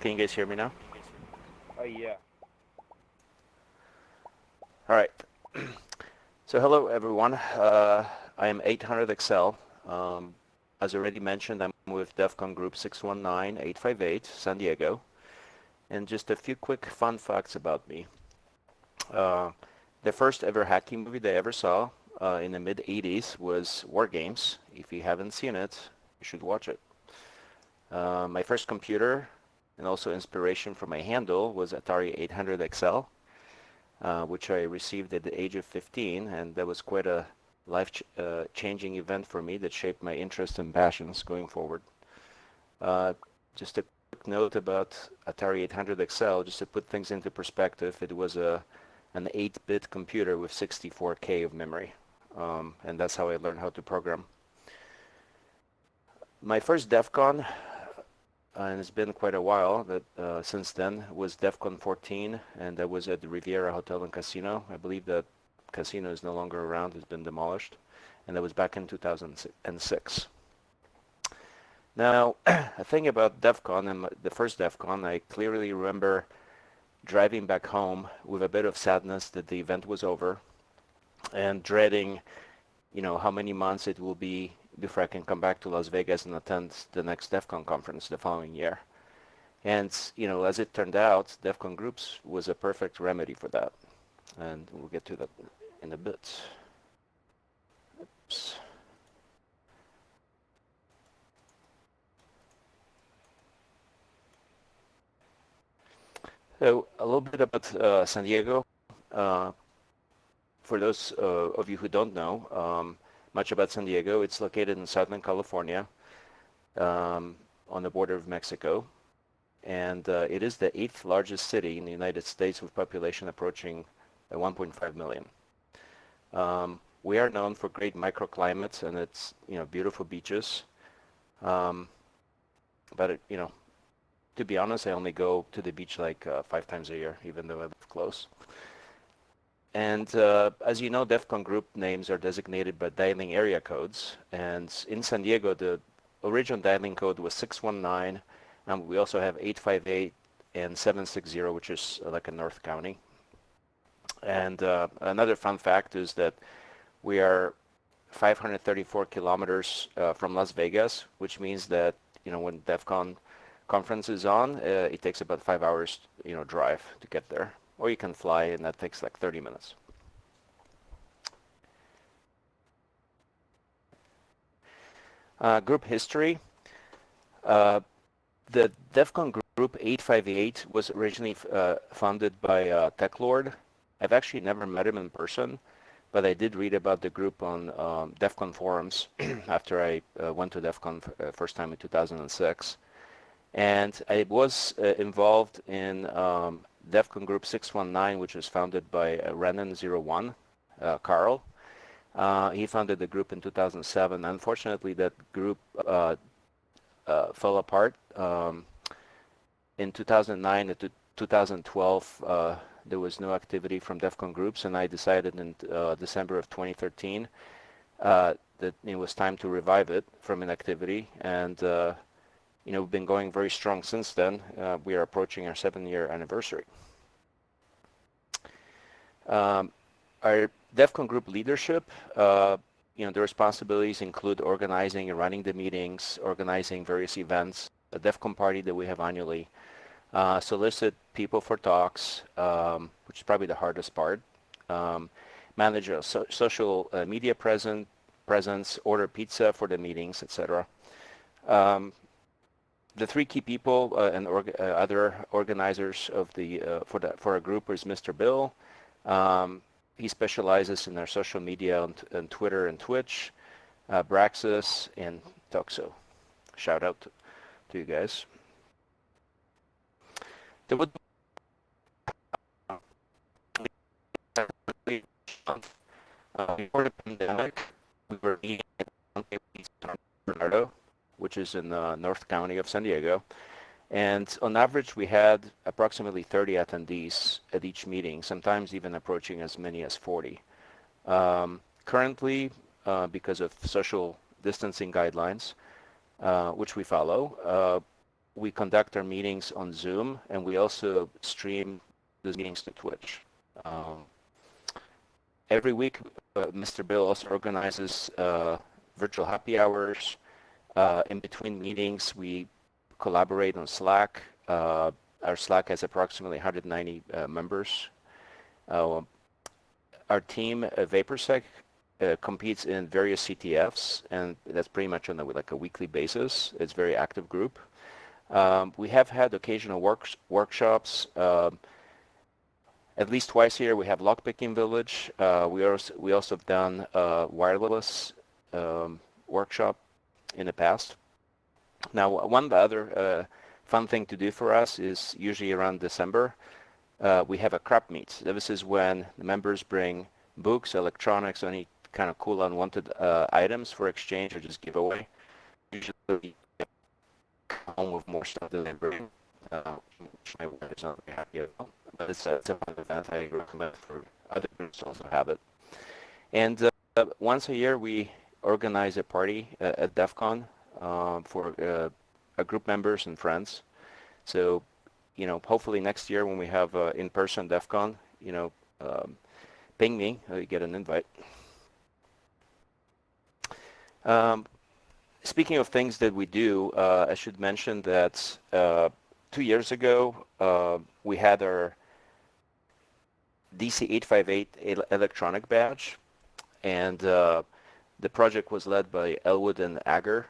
Can you guys hear me now? Oh, yeah. All right. so hello, everyone. Uh, I am 800 XL. Um, as already mentioned, I'm with DEF CON Group 619858, San Diego. And just a few quick fun facts about me. Uh, the first ever hacking movie they ever saw uh, in the mid 80s was War Games. If you haven't seen it, you should watch it. Uh, my first computer and also inspiration for my handle was Atari 800 XL, uh, which I received at the age of 15, and that was quite a life-changing uh, event for me that shaped my interests and passions going forward. Uh, just a quick note about Atari 800 XL, just to put things into perspective, it was a an 8-bit computer with 64K of memory. Um, and that's how I learned how to program. My first DEF CON, and it's been quite a while that uh, since then, was DEF CON 14, and that was at the Riviera Hotel and Casino. I believe that casino is no longer around, it's been demolished, and that was back in 2006. Now, a thing about DEF CON, and the first DEF CON, I clearly remember driving back home with a bit of sadness that the event was over and dreading, you know, how many months it will be before I can come back to Las Vegas and attend the next DEF CON conference the following year. And, you know, as it turned out, DEF CON Groups was a perfect remedy for that. And we'll get to that in a bit. Oops. So a little bit about uh, San Diego. Uh, for those uh, of you who don't know um, much about San Diego, it's located in Southern California um, on the border of Mexico. And uh, it is the eighth largest city in the United States with population approaching uh, 1.5 million. Um, we are known for great microclimates and it's, you know, beautiful beaches. Um, but, it, you know, to be honest, I only go to the beach like uh, five times a year, even though I live close. And uh, as you know, DEF CON group names are designated by dialing area codes. And in San Diego, the original dialing code was 619. And we also have 858 and 760, which is uh, like a North County. And uh, another fun fact is that we are 534 kilometers uh, from Las Vegas, which means that, you know, when DEF CON conference is on, uh, it takes about five hours, you know, drive to get there. Or you can fly and that takes like 30 minutes. Uh, group history. Uh, the DEFCON Group 858 was originally uh, founded by uh, TechLord. I've actually never met him in person, but I did read about the group on um, DEF CON forums after I uh, went to DEFCON uh, first time in 2006. And I was uh, involved in um, DEF CON Group 619, which was founded by uh, Renan01, uh, Carl. Uh, he founded the group in 2007. Unfortunately, that group uh, uh, fell apart. Um, in 2009 to 2012, uh, there was no activity from DEFCON groups, and I decided in December of 2013 that it was time to revive it from inactivity. And you know, we've been going very strong since then. Uh, we are approaching our seven-year anniversary. Um, our DEFCON group leadership, uh, you know, the responsibilities include organizing and running the meetings, organizing various events, a DEFCON party that we have annually, uh, solicit people for talks, um, which is probably the hardest part, um, manage a so social uh, media present, presence, order pizza for the meetings, etc. Um, the three key people uh, and org uh, other organizers of the uh, for the for our group is Mr. Bill. Um, he specializes in our social media and, and Twitter and Twitch, uh, Braxis and Toxo. Shout out to, to you guys. There would before the pandemic, we were meeting in Bernardo which is in the North County of San Diego. And on average, we had approximately 30 attendees at each meeting, sometimes even approaching as many as 40. Um, currently, uh, because of social distancing guidelines, uh, which we follow, uh, we conduct our meetings on Zoom, and we also stream those meetings to Twitch. Um, every week, uh, Mr. Bill also organizes uh, virtual happy hours. Uh, in between meetings, we collaborate on Slack. Uh, our Slack has approximately 190 uh, members. Uh, our team, VaporSec, competes in various CTFs, and that's pretty much on a, like a weekly basis. It's a very active group. Um, we have had occasional works, workshops. Um, at least twice year we have lockpicking village. Uh, we also we also have done wireless um, workshop in the past. Now one other uh, fun thing to do for us is usually around December uh, we have a crap meet. This is when the members bring books, electronics, any kind of cool unwanted uh, items for exchange or just giveaway. Usually home with more stuff than they bring, uh, which my wife is not very happy about but it's a, it's a fun event. I recommend for other groups also have it. And uh, once a year, we organize a party uh, at DEF CON uh, for uh, group members and friends. So, you know, hopefully next year when we have uh, in-person DEF CON, you know, um, ping me, you get an invite. Um, speaking of things that we do, uh, I should mention that uh, two years ago, uh, we had our DC858 electronic badge, and uh, the project was led by Elwood and Agar.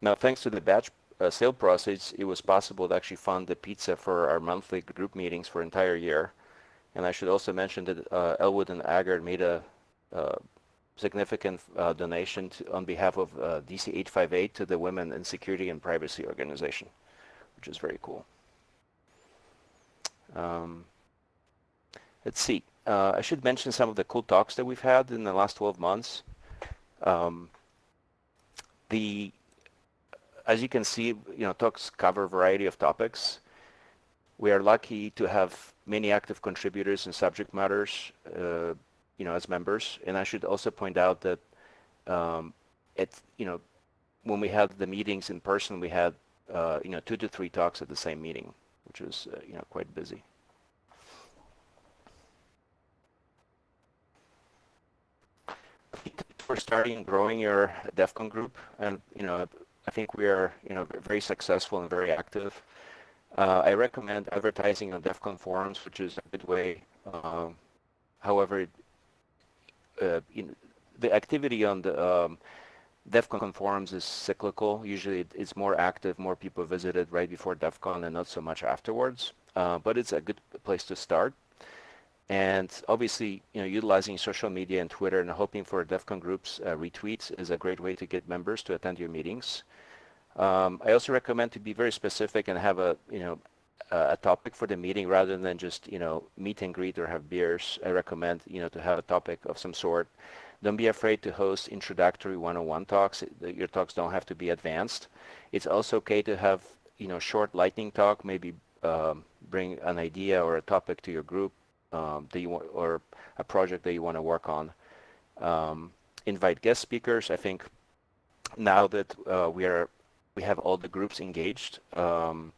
Now, thanks to the batch uh, sale process, it was possible to actually fund the pizza for our monthly group meetings for entire year. And I should also mention that uh, Elwood and Agar made a uh, significant uh, donation to, on behalf of uh, DC858 to the Women in Security and Privacy Organization, which is very cool. Um, let's see. Uh, I should mention some of the cool talks that we've had in the last 12 months. Um, the, as you can see, you know, talks cover a variety of topics. We are lucky to have many active contributors and subject matters, uh, you know, as members. And I should also point out that, um, it, you know, when we had the meetings in person, we had, uh, you know, two to three talks at the same meeting, which was, uh, you know, quite busy. For starting growing your DEF CON group. And, you know, I think we are, you know, very successful and very active. Uh, I recommend advertising on DEF CON forums, which is a good way. Um, however, uh, know, the activity on the um, DEF CON forums is cyclical. Usually it's more active, more people visit it right before DEF CON and not so much afterwards. Uh, but it's a good place to start. And obviously, you know, utilizing social media and Twitter and hoping for DEF CON groups uh, retweets is a great way to get members to attend your meetings. Um, I also recommend to be very specific and have a, you know, a topic for the meeting rather than just, you know, meet and greet or have beers. I recommend, you know, to have a topic of some sort. Don't be afraid to host introductory one-on-one talks. Your talks don't have to be advanced. It's also okay to have, you know, short lightning talk, maybe um, bring an idea or a topic to your group um, that you want, or a project that you want to work on. Um, invite guest speakers. I think now that uh, we are we have all the groups engaged, um,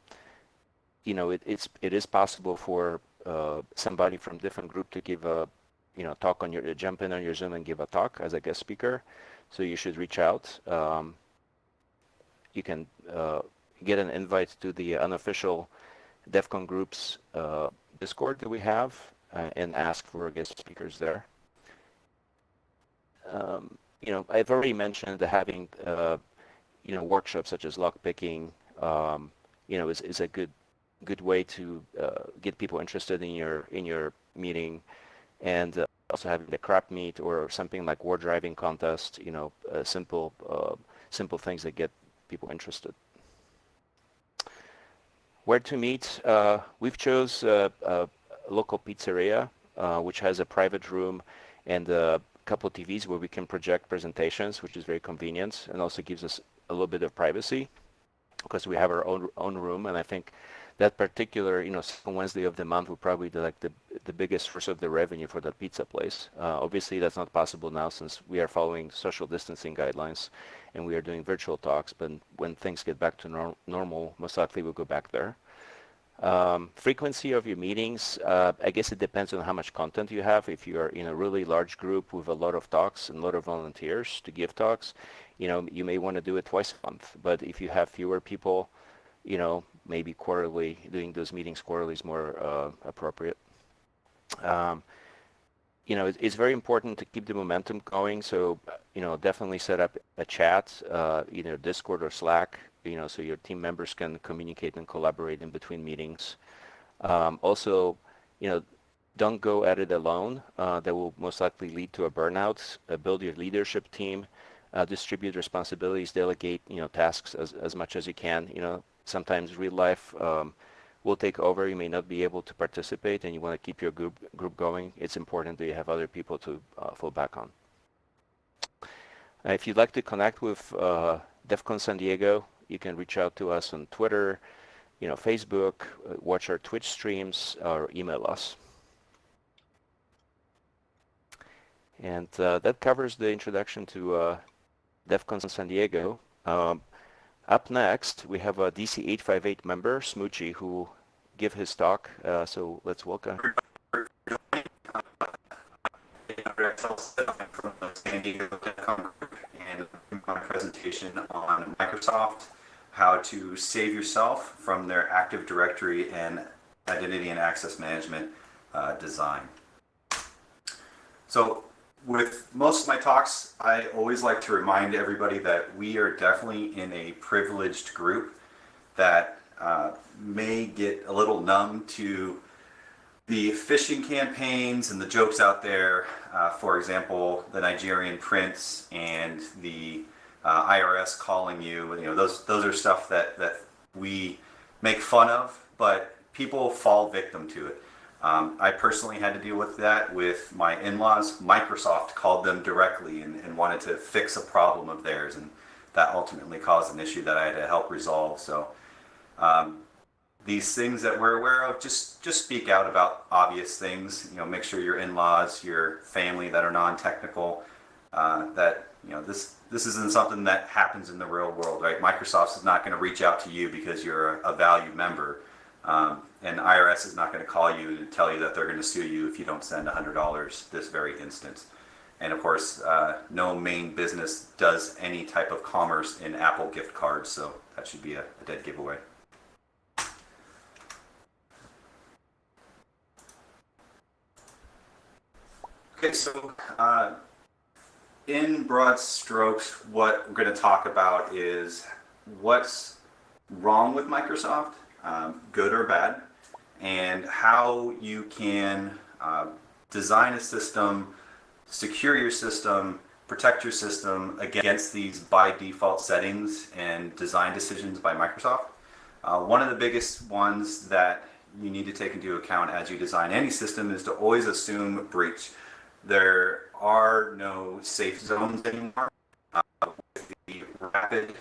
you know, it, it's it is possible for uh, somebody from different group to give a you know talk on your jump in on your Zoom and give a talk as a guest speaker. So you should reach out. Um, you can uh, get an invite to the unofficial DEF CON groups uh, Discord that we have uh, and ask for guest speakers there. Um, you know, I've already mentioned that having, uh, you know, workshops such as lockpicking, um, you know, is, is a good good way to uh, get people interested in your in your meeting, and uh, also having the crap meet or something like war driving contest. You know, uh, simple uh, simple things that get people interested. Where to meet? we've chose local pizzeria, uh, which has a private room and a couple of TVs where we can project presentations, which is very convenient and also gives us a little bit of privacy. because we have our own own room, and I think that particular, you know, Wednesday of the month will probably be like the the biggest source of the revenue for that pizza place. Uh, obviously, that's not possible now since we are following social distancing guidelines, and we are doing virtual talks. But when things get back to nor normal, most likely we'll go back there. Um, frequency of your meetings, uh, I guess it depends on how much content you have. If you're in a really large group with a lot of talks and a lot of volunteers to give talks, you know, you may want to do it twice a month. But if you have fewer people, you know, maybe quarterly, doing those meetings quarterly is more uh, appropriate. Um, you know, it's very important to keep the momentum going. So, you know, definitely set up a chat, uh, either Discord or Slack, you know, so your team members can communicate and collaborate in between meetings. Um, also, you know, don't go at it alone. Uh, that will most likely lead to a burnout. Uh, build your leadership team, uh, distribute responsibilities, delegate, you know, tasks as, as much as you can. You know, sometimes real life um, will take over. You may not be able to participate and you want to keep your group, group going. It's important that you have other people to uh, fall back on. Uh, if you'd like to connect with uh, DEF CON San Diego, you can reach out to us on Twitter, you know, Facebook, uh, watch our Twitch streams, or email us. And uh, that covers the introduction to uh, DEF CON San Diego. Um, up next, we have a DC858 member, Smoochie, who give his talk. Uh, so let's welcome. from San Diego and my presentation on Microsoft, how to save yourself from their Active Directory and Identity and Access Management uh, design. So with most of my talks, I always like to remind everybody that we are definitely in a privileged group that uh, may get a little numb to the phishing campaigns and the jokes out there. Uh, for example, the Nigerian prince and the uh, IRS calling you. You know, those those are stuff that that we make fun of, but people fall victim to it. Um, I personally had to deal with that with my in-laws. Microsoft called them directly and, and, wanted to fix a problem of theirs, and that ultimately caused an issue that I had to help resolve. So um, these things that we're aware of, just just speak out about obvious things. You know, make sure your in-laws, your family that are non-technical, uh, that you know this this isn't something that happens in the real world, right? Microsoft is not going to reach out to you because you're a, a valued member. Um, and IRS is not going to call you and tell you that they're going to sue you if you don't send $100 this very instant. And of course, uh, no main business does any type of commerce in Apple gift cards, so that should be a, a dead giveaway. Okay, so uh, in broad strokes, what we're going to talk about is what's wrong with Microsoft um, good or bad, and how you can uh, design a system, secure your system, protect your system against these by default settings and design decisions by Microsoft. Uh, one of the biggest ones that you need to take into account as you design any system is to always assume breach. There are no safe zones anymore. Uh, with the rapid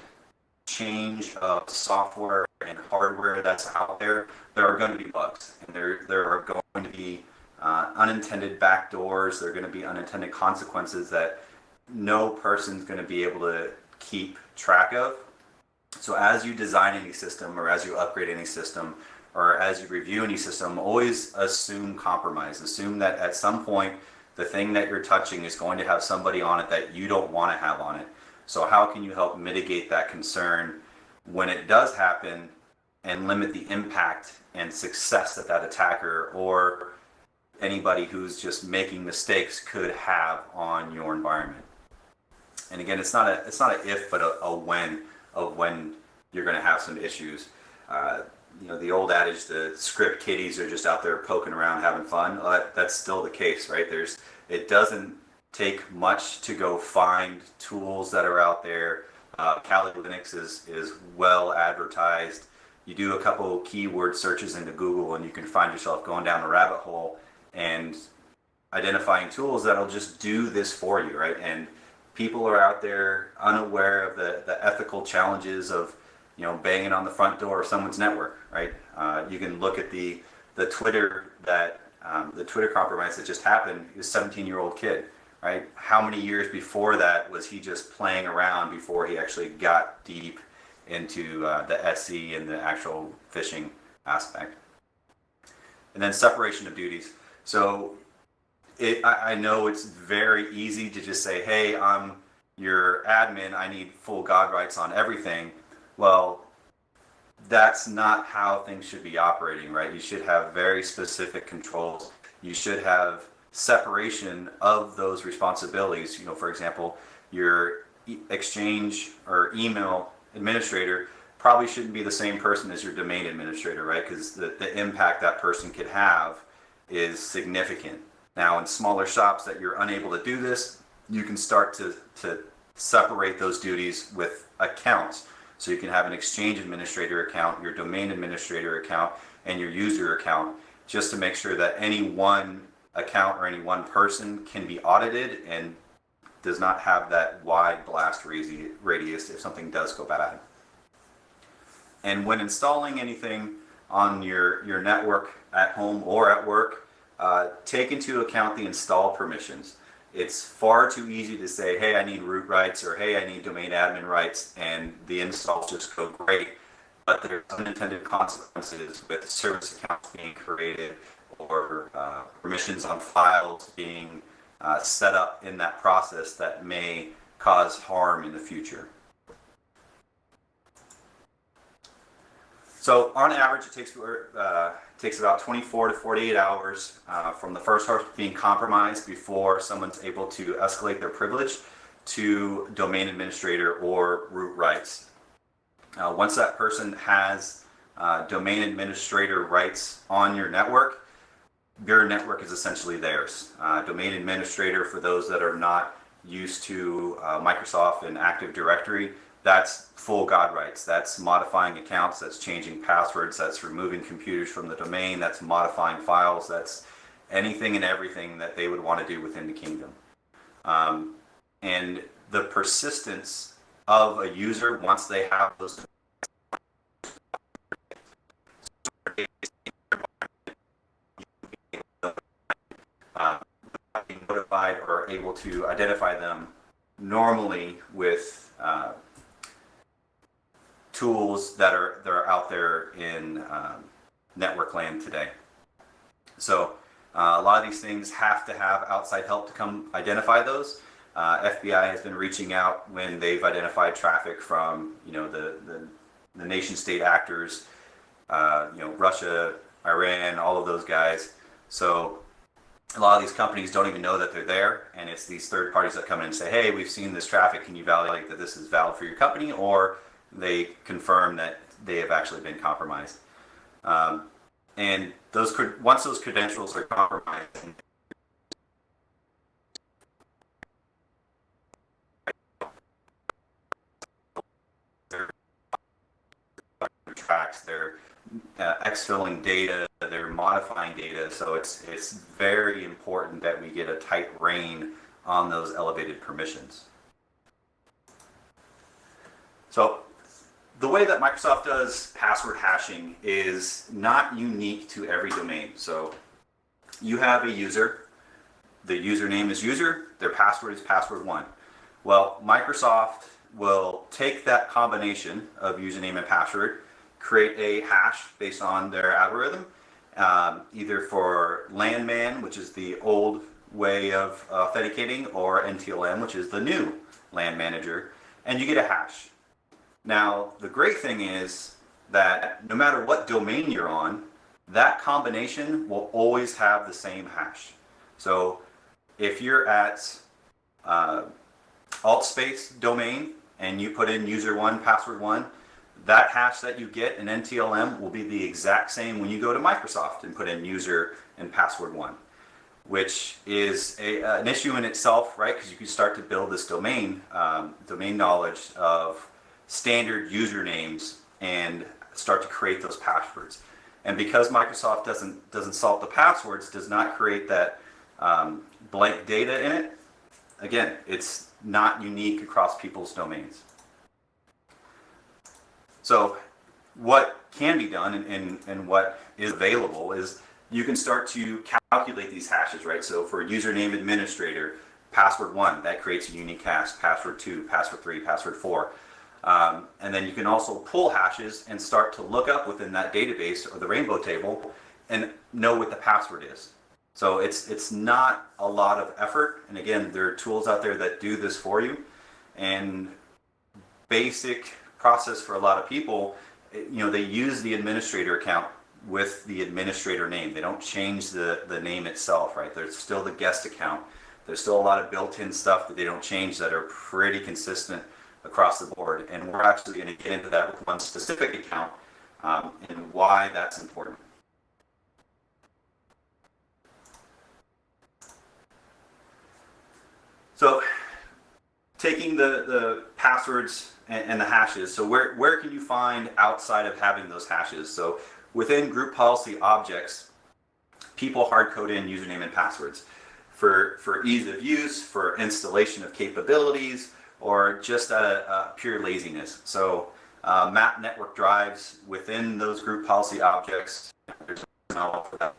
change of software and hardware that's out there, there are going to be bugs, and there there are going to be uh, unintended backdoors. There are going to be unintended consequences that no person's going to be able to keep track of. So as you design any system, or as you upgrade any system, or as you review any system, always assume compromise. Assume that at some point the thing that you're touching is going to have somebody on it that you don't want to have on it. So how can you help mitigate that concern when it does happen and limit the impact and success that that attacker or anybody who's just making mistakes could have on your environment. And again, it's not a it's not an if, but a, a when of when you're going to have some issues. Uh, you know, the old adage, the script kiddies are just out there poking around having fun. That, that's still the case, right? There's it doesn't take much to go find tools that are out there. Uh, Kali Linux is, is well advertised. You do a couple keyword searches into Google and you can find yourself going down a rabbit hole and identifying tools that'll just do this for you, right? And people are out there unaware of the, the ethical challenges of you know, banging on the front door of someone's network, right? Uh, you can look at the the Twitter that um, the Twitter compromise that just happened. He was a 17 year old kid, right? How many years before that was he just playing around before he actually got deep into uh, the SE and the actual phishing aspect? And then separation of duties. So it, I, I know it's very easy to just say, hey, I'm your admin, I need full God rights on everything. Well, that's not how things should be operating, right? You should have very specific controls. You should have separation of those responsibilities. You know, for example, your exchange or email administrator probably shouldn't be the same person as your domain administrator, right? Because the, the impact that person could have is significant. Now, in smaller shops that you're unable to do this, you can start to, to separate those duties with accounts. So you can have an exchange administrator account, your domain administrator account, and your user account, just to make sure that any one account or any one person can be audited and does not have that wide blast radius if something does go bad. And when installing anything on your, your network at home or at work, uh, take into account the install permissions. It's far too easy to say, hey, I need root rights or hey, I need domain admin rights, and the installs just go great. But there's unintended consequences with service accounts being created or uh, permissions on files being uh, set up in that process that may cause harm in the future. So on average, it takes uh, takes about 24 to 48 hours uh, from the first host being compromised before someone's able to escalate their privilege to domain administrator or root rights. Uh, once that person has uh, domain administrator rights on your network, your network is essentially theirs. Uh, domain administrator, for those that are not used to uh, Microsoft and Active Directory, that's full God rights. That's modifying accounts, that's changing passwords, that's removing computers from the domain, that's modifying files, that's anything and everything that they would want to do within the kingdom. Um, and the persistence of a user once they have those uh, notified or able to identify them normally with uh, tools that are that are out there in um, network land today. So uh, a lot of these things have to have outside help to come identify those. Uh, FBI has been reaching out when they've identified traffic from you know the the, the nation state actors, uh, you know Russia, Iran, all of those guys. So a lot of these companies don't even know that they're there, and it's these third parties that come in and say, "Hey, we've seen this traffic. Can you validate that this is valid for your company?" Or they confirm that they have actually been compromised. Um, and those once those credentials are compromised, tracks, they're uh, exfilling data, they're modifying data. So it's it's very important that we get a tight rein on those elevated permissions. So the way that Microsoft does password hashing is not unique to every domain. So you have a user, the username is user, their password is password one. Well, Microsoft will take that combination of username and password, create a hash based on their algorithm, um, either for LanMan, which is the old way of authenticating, or NTLM, which is the new LAN manager, and you get a hash. Now, the great thing is that no matter what domain you're on, that combination will always have the same hash. So if you're at uh, AltSpace domain and you put in user one, password one, that hash that you get in NTLM will be the exact same when you go to Microsoft and put in user and password one, which is a, uh, an issue in itself, right? Because you can start to build this domain, um, domain knowledge of standard usernames and start to create those passwords. And because Microsoft doesn't doesn't salt the passwords, does not create that um, blank data in it. Again, it's not unique across people's domains. So what can be done and, and, and what is available is you can start to calculate these hashes, right? So for username administrator, password one, that creates a unique hash, password two, password three, password four. Um, and then you can also pull hashes and start to look up within that database or the rainbow table and know what the password is. So it's, it's not a lot of effort. And again, there are tools out there that do this for you. And basic process for a lot of people, you know, they use the administrator account with the administrator name. They don't change the, the name itself, right? There's still the guest account. There's still a lot of built-in stuff that they don't change that are pretty consistent across the board. And we're actually going to get into that with one specific account um, and why that's important. So taking the, the passwords and, and, the hashes, so where, where can you find outside of having those hashes? So within group policy objects, people hard code in username and passwords for, for ease of use, for installation of capabilities, or just out of uh, pure laziness. So uh, map network drives within those group policy objects, there's for that.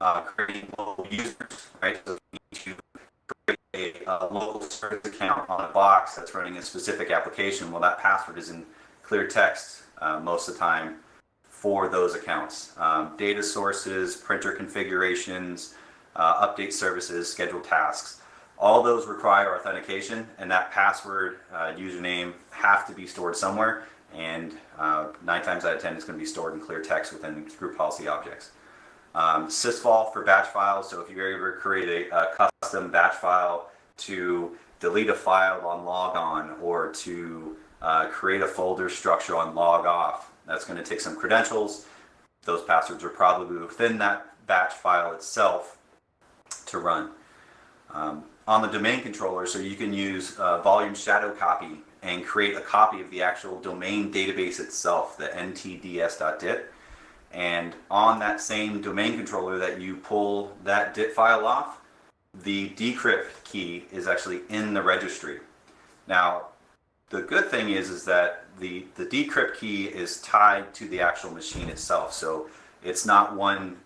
Uh, creating local users, right? So you need to create a, a local service account on a box that's running a specific application. Well, that password is in clear text uh, most of the time for those accounts. Um, data sources, printer configurations, uh, update services, scheduled tasks. All those require authentication and that password, uh, username have to be stored somewhere and uh, nine times out of 10 it's going to be stored in clear text within group policy objects. Um, sysvol for batch files, so if you ever create a, a custom batch file to delete a file on logon or to uh, create a folder structure on log off, that's going to take some credentials. Those passwords are probably within that batch file itself to run. Um, on the domain controller, so you can use uh, volume shadow copy and create a copy of the actual domain database itself, the ntds.dit. And on that same domain controller that you pull that dit file off, the decrypt key is actually in the registry. Now, the good thing is, is that the, the decrypt key is tied to the actual machine itself. So it's not one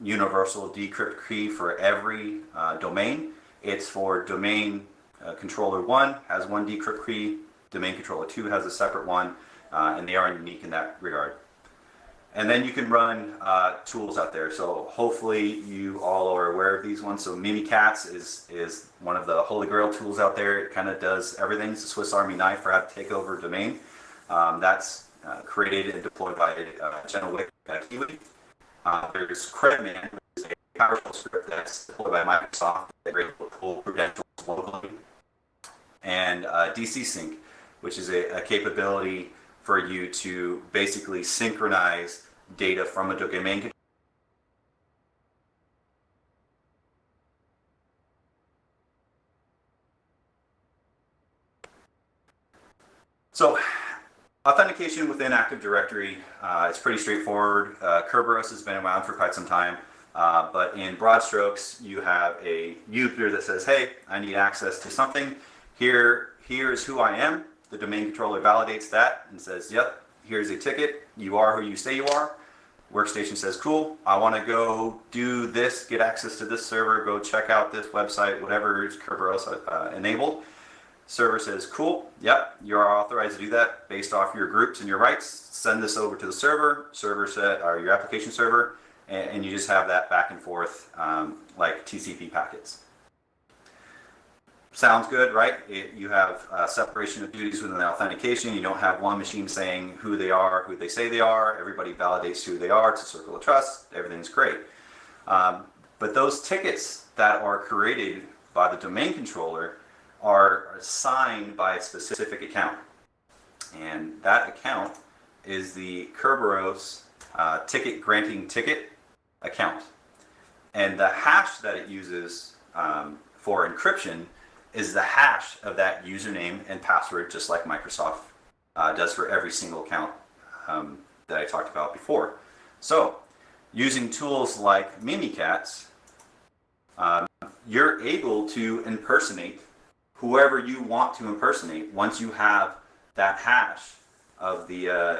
universal decrypt key for every uh, domain. It's for domain uh, controller one has one decrypt key, domain controller two has a separate one, uh, and they are unique in that regard. And then you can run uh, tools out there. So hopefully you all are aware of these ones. So Mimikatz is, is one of the holy grail tools out there. It kind of does everything. It's a Swiss Army knife for how to take over a domain. Um, that's uh, created and deployed by uh, General Wick at Kiwi. Uh, there's which is a powerful script that's deployed by Microsoft that able to pull credentials locally. And uh, DC Sync, which is a, a capability for you to basically synchronize data from a domain So authentication within Active Directory uh, is pretty straightforward. Uh, Kerberos has been around for quite some time, uh, but in broad strokes, you have a user that says, hey, I need access to something. Here, here's who I am. The domain controller validates that and says, yep, here's a ticket. You are who you say you are. Workstation says, cool, I want to go do this, get access to this server, go check out this website, whatever is Kerberos uh, enabled. Server says, cool, yep, you are authorized to do that based off your groups and your rights. Send this over to the server, server set, or your application server, and, and you just have that back and forth um, like TCP packets sounds good, right? It, you have uh, separation of duties within the authentication. You don't have one machine saying who they are, who they say they are. Everybody validates who they are. It's a circle of trust. Everything's great. Um, but those tickets that are created by the domain controller are assigned by a specific account. And that account is the Kerberos uh, ticket granting ticket account. And the hash that it uses um, for encryption is the hash of that username and password, just like Microsoft uh, does for every single account um, that I talked about before. So using tools like Mimikatz, um, you're able to impersonate whoever you want to impersonate once you have that hash of the uh,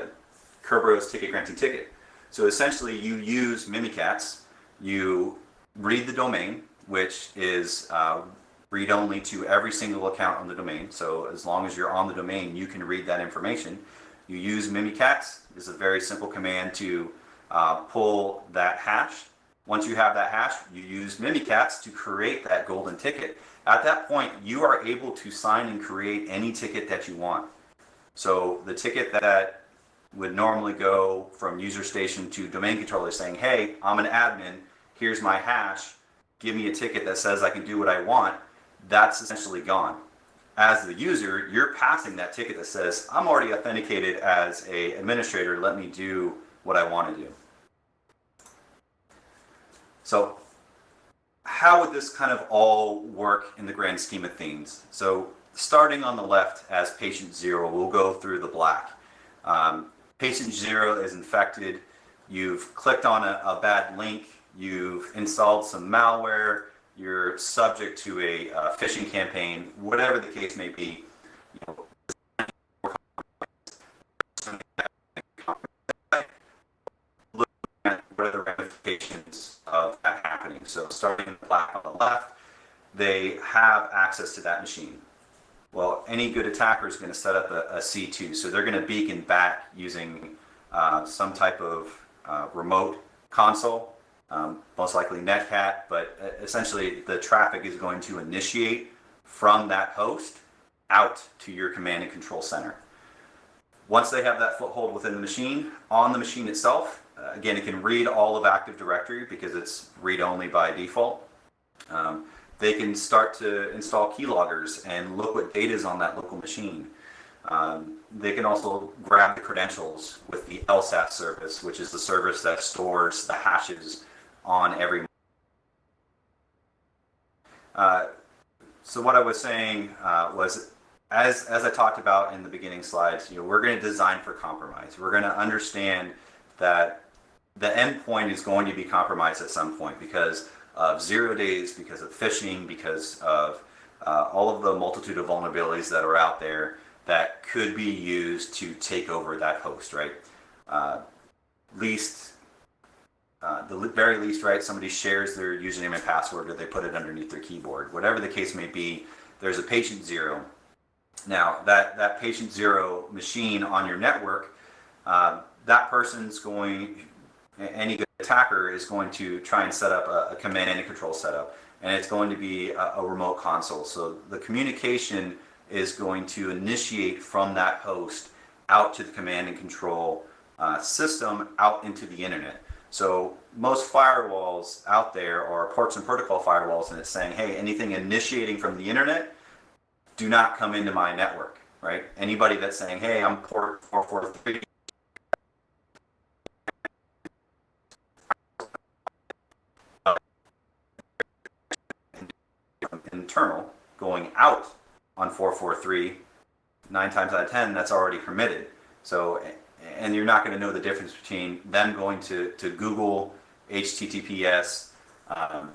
Kerberos ticket granting ticket. So essentially, you use Mimikatz, you read the domain, which is uh, read only to every single account on the domain. So as long as you're on the domain, you can read that information. You use Mimikatz. This is a very simple command to uh, pull that hash. Once you have that hash, you use Mimikatz to create that golden ticket. At that point, you are able to sign and create any ticket that you want. So the ticket that would normally go from user station to domain controller saying, hey, I'm an admin, here's my hash, give me a ticket that says I can do what I want, that's essentially gone. As the user, you're passing that ticket that says, I'm already authenticated as a administrator, let me do what I want to do. So how would this kind of all work in the grand scheme of things? So starting on the left as patient zero, we'll go through the black. Um, patient zero is infected. You've clicked on a, a, bad link. You've installed some malware. You're subject to a uh, phishing campaign, whatever the case may be. You know, what are the ramifications of that happening? So starting in black on the left, they have access to that machine. Well, any good attacker is going to set up a a C2, so they're going to beacon back using uh, some type of uh, remote console, um, most likely Netcat, but uh, essentially the traffic is going to initiate from that host out to your command and control center. Once they have that foothold within the machine, on the machine itself, uh, again, it can read all of Active Directory because it's read-only by default. Um, they can start to install keyloggers and look what data is on that local machine. Um, they can also grab the credentials with the LSASS service, which is the service that stores the hashes on every. Uh, so what I was saying uh, was, as as I talked about in the beginning slides, you know, we're going to design for compromise. We're going to understand that the endpoint is going to be compromised at some point because of zero days, because of phishing, because of uh, all of the multitude of vulnerabilities that are out there that could be used to take over that host, right? Uh, least, uh, the very least, right? Somebody shares their username and password or they put it underneath their keyboard. Whatever the case may be, there's a patient zero. Now, that, that patient zero machine on your network, uh, that person's going, any attacker is going to try and set up a, a command and control setup and it's going to be a, a, remote console. So the communication is going to initiate from that host out to the command and control uh, system out into the internet. So most firewalls out there are ports and protocol firewalls and it's saying hey anything initiating from the internet do not come into my network right? Anybody that's saying hey i'm port 443 internal going out on 443, nine times out of 10, that's already permitted. So, and you're not going to know the difference between them going to, to Google HTTPS um,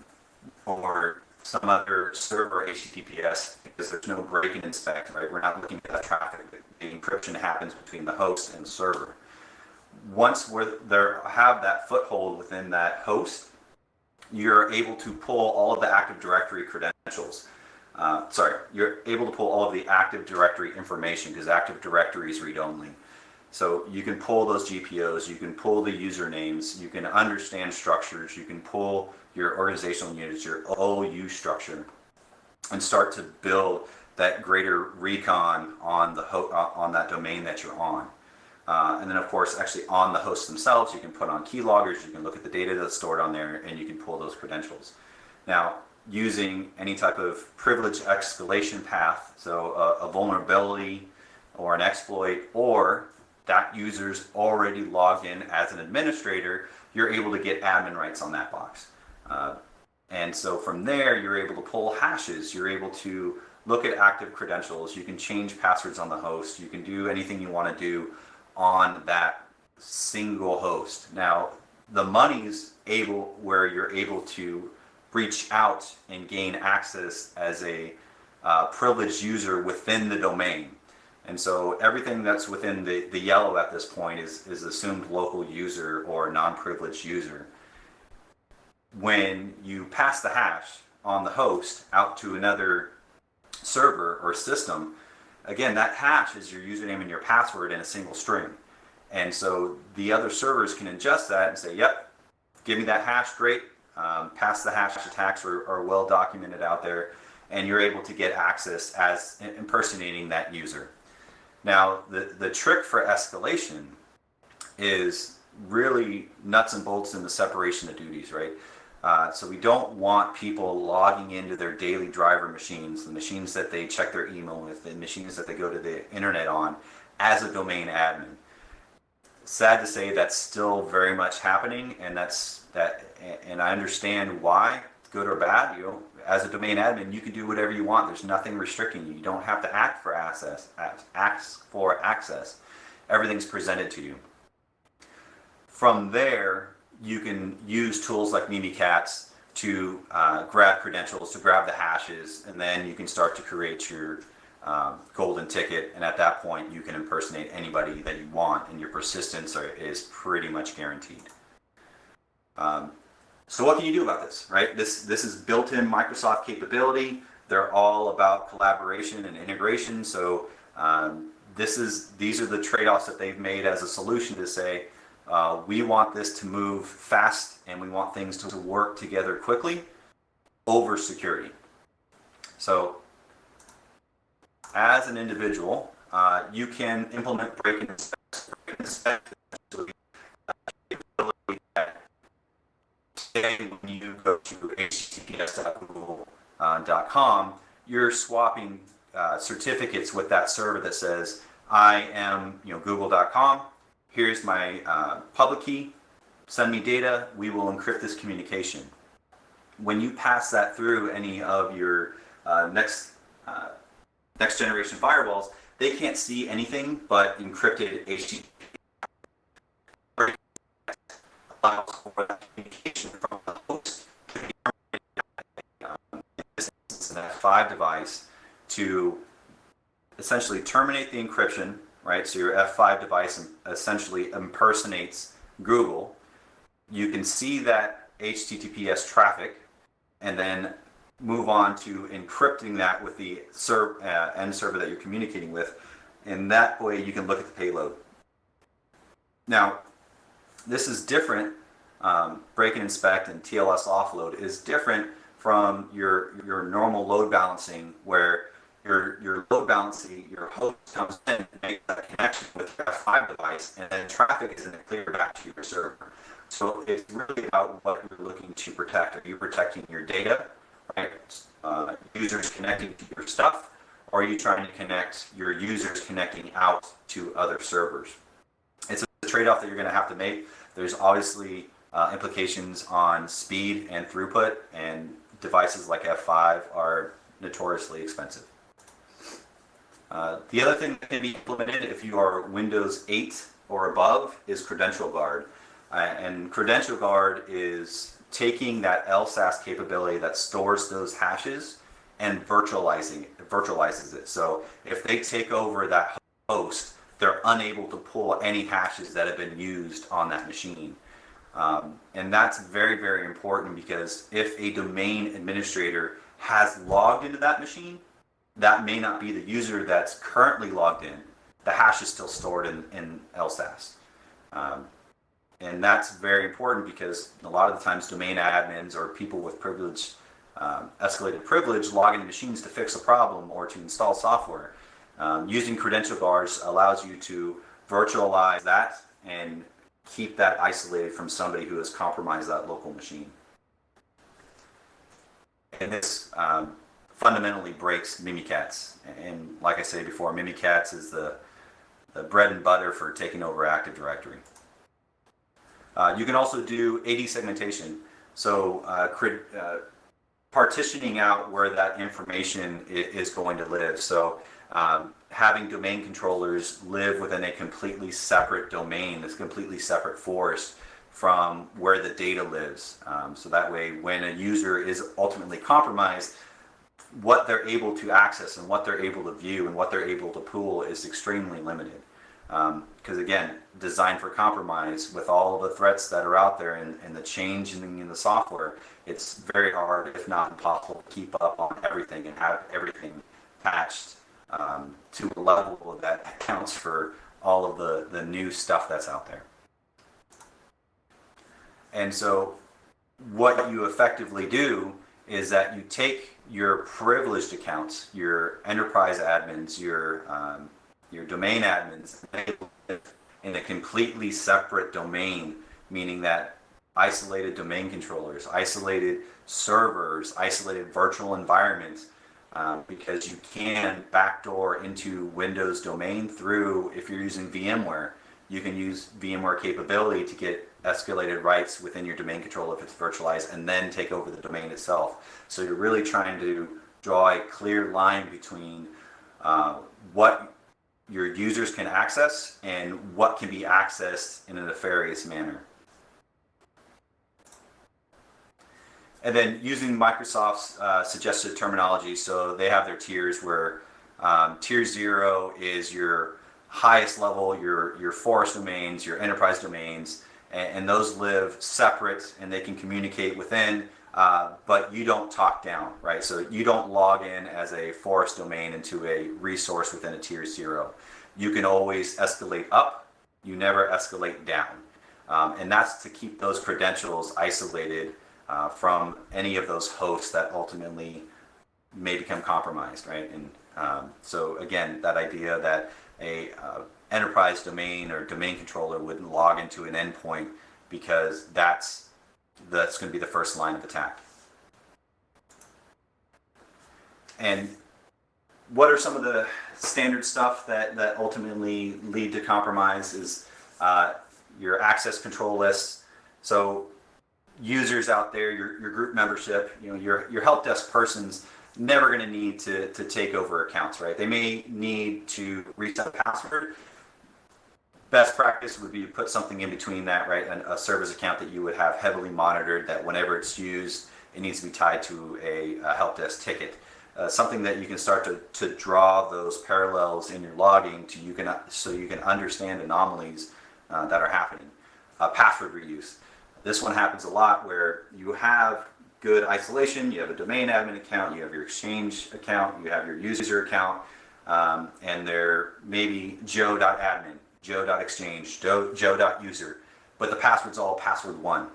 or some other server HTTPS because there's no break and inspect, right? We're not looking at that traffic. The encryption happens between the host and the server. Once we're there have that foothold within that host, you're able to pull all of the Active Directory credentials. Uh, sorry, you're able to pull all of the Active Directory information because Active Directory is read-only. So you can pull those GPOs, you can pull the usernames, you can understand structures, you can pull your organizational units, your OU structure, and start to build that greater recon on the uh, on that domain that you're on. Uh, and then of course, actually on the hosts themselves, you can put on keyloggers, you can look at the data that's stored on there, and you can pull those credentials. Now, using any type of privilege escalation path, so a, a vulnerability or an exploit, or that user's already logged in as an administrator, you're able to get admin rights on that box. Uh, and so from there, you're able to pull hashes, you're able to look at active credentials, you can change passwords on the host, you can do anything you want to do on that single host. Now, the money's able where you're able to reach out and gain access as a uh, privileged user within the domain. And so everything that's within the, the yellow at this point is, is assumed local user or non-privileged user. When you pass the hash on the host out to another server or system, again, that hash is your username and your password in a single string. And so the other servers can ingest that and say, yep, give me that hash, great. Um, pass the hash attacks are, are well documented out there and you're able to get access as impersonating that user. Now, the, the trick for escalation is really nuts and bolts in the separation of duties, right? Uh, so we don't want people logging into their daily driver machines, the machines that they check their email with, the machines that they go to the internet on, as a domain admin. Sad to say that's still very much happening, and that's that. And I understand why, good or bad. You know, as a domain admin, you can do whatever you want. There's nothing restricting you. You don't have to act for access. Ask for access. Everything's presented to you. From there, you can use tools like Mimikatz to uh, grab credentials, to grab the hashes, and then you can start to create your um, golden ticket. And at that point, you can impersonate anybody that you want, and your persistence are, is pretty much guaranteed. Um, so what can you do about this, right? This, this is built-in Microsoft capability. They're all about collaboration and integration. So um, this is, these are the trade-offs that they've made as a solution to say, uh, we want this to move fast and we want things to work together quickly over security. So as an individual, uh, you can implement break and inspect. When you go to https.google.com, you're swapping uh, certificates with that server that says, I am you know, google.com, here's my uh, public key, send me data, we will encrypt this communication. When you pass that through any of your uh, next, uh, next generation firewalls, they can't see anything but encrypted HTTP communication from the host um, this instance, an F5 device to essentially terminate the encryption right? So your F5 device essentially impersonates Google. You can see that HTTPS traffic and then move on to encrypting that with the uh, end server that you're communicating with. And that way you can look at the payload. Now, this is different. Um, break and inspect and TLS offload is different from your, your normal load balancing where your, your load balancing, your host comes in and makes that connection with your F5 device, and then traffic is then cleared back to your server. So it's really about what you're looking to protect. Are you protecting your data, right? Uh, users connecting to your stuff, or are you trying to connect your users connecting out to other servers? It's a trade-off that you're going to have to make. There's obviously uh, implications on speed and throughput, and devices like F5 are notoriously expensive. Uh, the other thing that can be implemented if you are Windows 8 or above is Credential Guard. Uh, and Credential Guard is taking that LSASS capability that stores those hashes and virtualizing it, virtualizes it. So if they take over that host, they're unable to pull any hashes that have been used on that machine. Um, and that's very, very important because if a domain administrator has logged into that machine, that may not be the user that's currently logged in. The hash is still stored in, in LSASS. Um, and that's very important because a lot of the times domain admins or people with privilege, um, escalated privilege, log into machines to fix a problem or to install software. Um, using credential guards allows you to virtualize that and keep that isolated from somebody who has compromised that local machine. And this um, fundamentally breaks Mimikatz. And like I said before, Mimikatz is the, the bread and butter for taking over Active Directory. Uh, you can also do AD segmentation. So uh, uh, partitioning out where that information is going to live. So um, having domain controllers live within a completely separate domain, this completely separate forest from where the data lives. Um, so that way when a user is ultimately compromised, what they're able to access and what they're able to view and what they're able to pool is extremely limited. Because again, designed for compromise with all of the threats that are out there and, and the changing in the software, it's very hard, if not impossible, to keep up on everything and have everything patched um, to a level that accounts for all of the, the new stuff that's out there. And so what you effectively do is that you take your privileged accounts, your enterprise admins, your um, your domain admins in a completely separate domain, meaning that isolated domain controllers, isolated servers, isolated virtual environments, um, because you can backdoor into Windows domain through, if you're using VMware, you can use VMware capability to get escalated rights within your domain controller if it's virtualized and then take over the domain itself. So you're really trying to draw a clear line between uh, what your users can access and what can be accessed in a nefarious manner. And then using Microsoft's uh, suggested terminology, so they have their tiers where um, tier zero is your highest level, your, your forest domains, your enterprise domains, and, and those live separate and they can communicate within, uh, but you don't talk down, right? So you don't log in as a forest domain into a resource within a tier zero. You can always escalate up, you never escalate down. Um, and that's to keep those credentials isolated uh, from any of those hosts that ultimately may become compromised, right? And um, so again, that idea that a uh, enterprise domain or domain controller wouldn't log into an endpoint because that's that's going to be the first line of attack. And what are some of the standard stuff that, that ultimately lead to compromise is uh, your access control lists. So users out there, your, your group membership, you know, your, your help desk persons never going to need to, to take over accounts, right? They may need to reset a password. Best practice would be to put something in between that, right? And a service account that you would have heavily monitored that whenever it's used, it needs to be tied to a, a help desk ticket. Uh, something that you can start to, to draw those parallels in your logging to you can so you can understand anomalies uh, that are happening. Uh, password reuse. This one happens a lot where you have good isolation, you have a domain admin account, you have your exchange account, you have your user account, um, and they're maybe joe.admin, joe.exchange, joe.user, but the password's all password one.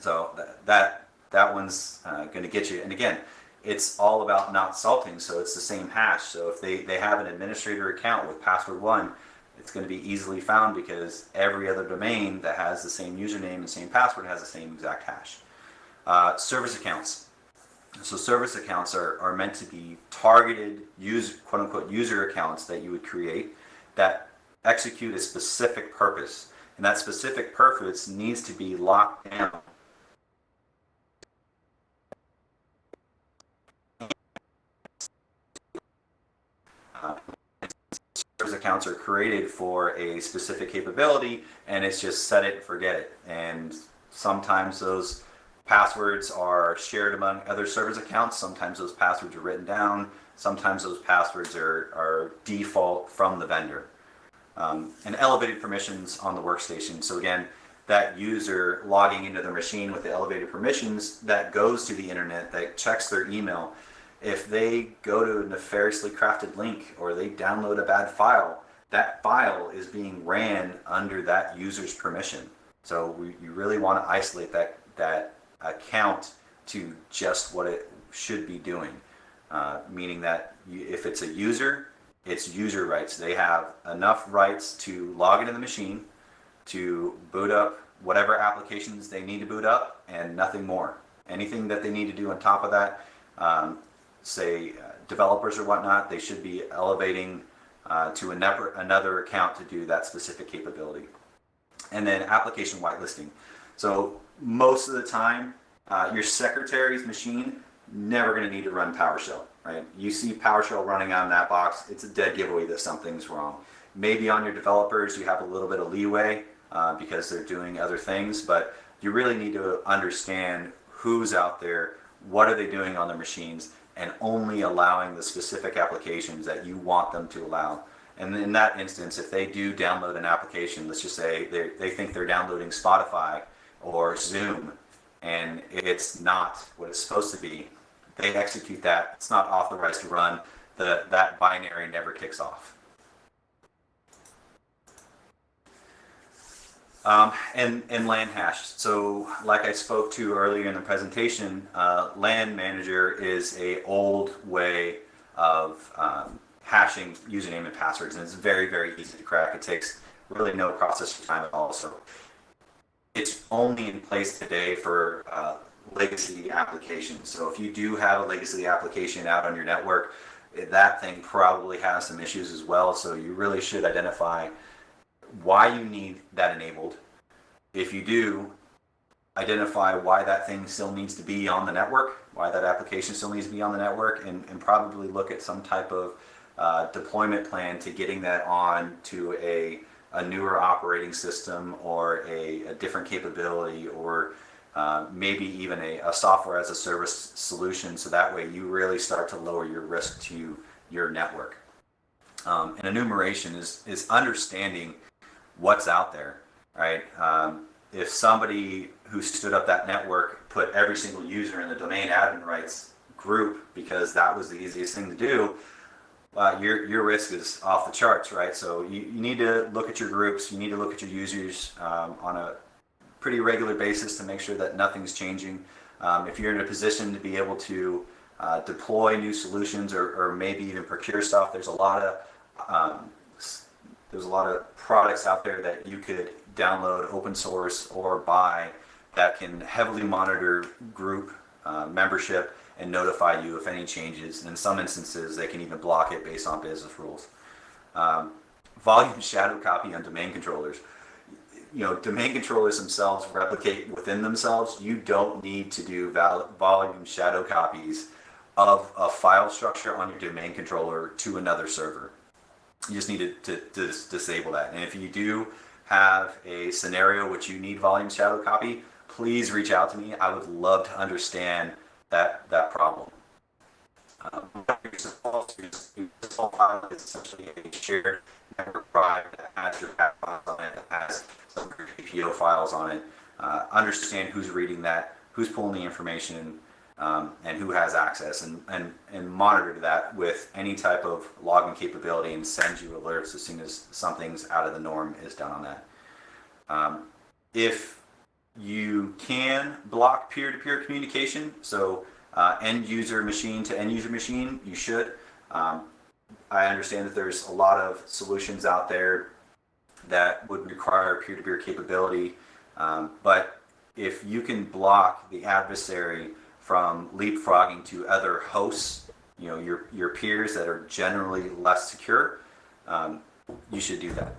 So that, that, that one's uh, going to get you. And again, it's all about not salting, so it's the same hash. So if they, they have an administrator account with password one, it's going to be easily found because every other domain that has the same username and same password has the same exact hash. Uh, service accounts. So service accounts are, are meant to be targeted use quote unquote user accounts that you would create that execute a specific purpose. And that specific purpose needs to be locked down Service accounts are created for a specific capability and it's just set it and forget it. And sometimes those passwords are shared among other service accounts. Sometimes those passwords are written down. Sometimes those passwords are, are default from the vendor. Um, and elevated permissions on the workstation. So again, that user logging into the machine with the elevated permissions that goes to the internet, that checks their email, if they go to a nefariously crafted link or they download a bad file, that file is being ran under that user's permission. So we, you really want to isolate that, that account to just what it should be doing. Uh, meaning that you, if it's a user, it's user rights. They have enough rights to log into the machine, to boot up whatever applications they need to boot up, and nothing more. Anything that they need to do on top of that, um, say uh, developers or whatnot, they should be elevating uh, to another, another account to do that specific capability. And then application whitelisting. So most of the time, uh, your secretary's machine never going to need to run PowerShell, right? You see PowerShell running on that box, it's a dead giveaway that something's wrong. Maybe on your developers, you have a little bit of leeway uh, because they're doing other things, but you really need to understand who's out there, what are they doing on their machines, and only allowing the specific applications that you want them to allow. And in that instance, if they do download an application, let's just say they, they think they're downloading Spotify or Zoom, and it's not what it's supposed to be, they execute that, it's not authorized to run, the, that binary never kicks off. Um, and, and LAN hash. So like I spoke to earlier in the presentation, uh, LAN manager is a old way of um, hashing username and passwords, and it's very, very easy to crack. It takes really no processing time at all. So it's only in place today for uh, legacy applications. So if you do have a legacy application out on your network, that thing probably has some issues as well. So you really should identify why you need that enabled. If you do, identify why that thing still needs to be on the network, why that application still needs to be on the network, and, and probably look at some type of uh, deployment plan to getting that on to a, a newer operating system or a, a different capability or uh, maybe even a, a software as a service solution so that way you really start to lower your risk to your network. Um, and enumeration is, is understanding what's out there, right? Um, if somebody who stood up that network put every single user in the domain admin rights group because that was the easiest thing to do, uh, your, your risk is off the charts, right? So you, you need to look at your groups, you need to look at your users um, on a pretty regular basis to make sure that nothing's changing. Um, if you're in a position to be able to uh, deploy new solutions or, or maybe even procure stuff, there's a lot of um, there's a lot of products out there that you could download open source or buy that can heavily monitor group uh, membership and notify you if any changes. And in some instances, they can even block it based on business rules. Um, volume shadow copy on domain controllers. You know, domain controllers themselves replicate within themselves. You don't need to do volume shadow copies of a file structure on your domain controller to another server. You just need to, to, to disable that. And if you do have a scenario which you need volume shadow copy, please reach out to me. I would love to understand that, that problem. Um, default file is essentially a shared drive that has your that has some files on it. Uh, understand who's reading that, who's pulling the information, um, and who has access, and, and, and monitor that with any type of logging capability and send you alerts as soon as something's out of the norm is done on that. Um, if you can block peer-to-peer -peer communication, so uh, end user machine to end user machine, you should. Um, I understand that there's a lot of solutions out there that would require peer-to-peer capability, um, but if you can block the adversary from leapfrogging to other hosts, you know, your, your peers that are generally less secure, um, you should do that.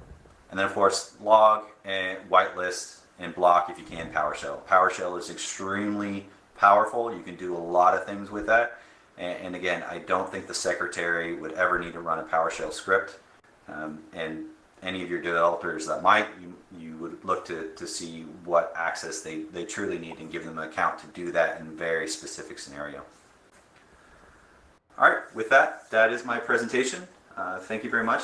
And then of course, log and whitelist and block if you can PowerShell. PowerShell is extremely powerful. You can do a lot of things with that. And, and again, I don't think the secretary would ever need to run a PowerShell script. Um, and any of your developers that might, you, you would look to, to see what access they, they truly need and give them an account to do that in a very specific scenario. All right, with that, that is my presentation. Uh, thank you very much.